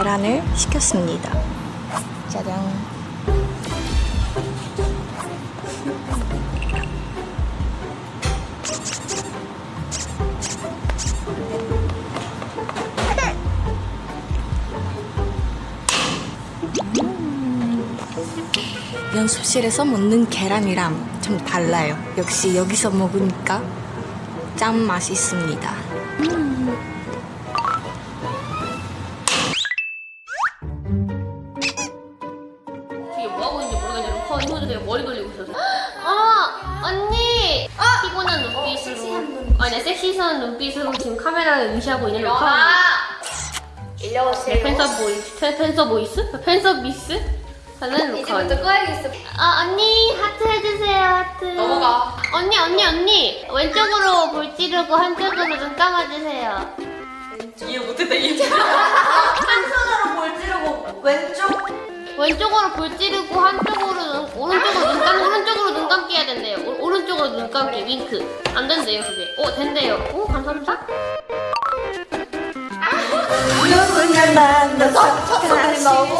계란을 시켰습니다. 짜잔. 연습실에서 먹는 계란이랑 좀 달라요. 역시 여기서 먹으니까 짠 맛있습니다. 뭐하고 있는지 모르겠는데 루카 언니 혼자 되게 머리 돌리고 있어서 어! 언니! 피곤한 눈빛으로 아니 섹시한 눈빛으로 지금 카메라를 의시하고 있는 루카 일려 네, 오세요. 팬서 보이스? 팬- 팬서 보이스? 팬서 미스? 하는 루카 이제부터 꺼야겠어. 아 언니 하트 해주세요 하트 넘어가. 언니 언니 언니 왼쪽으로 볼 찌르고 한쪽으로 눈 감아주세요 이해 못했다 이해. 한 손으로 볼 찌르고 왼쪽. 왼쪽으로 볼 찌르고 한쪽으로 눈, 오른쪽으로 눈 감고 한쪽으로 눈 감기 해야 된대요 오, 오른쪽으로 눈 감기 윙크 안 된대요 그게 오 된대요 오 감사합니다 누군가 만나서 사랑이 너무.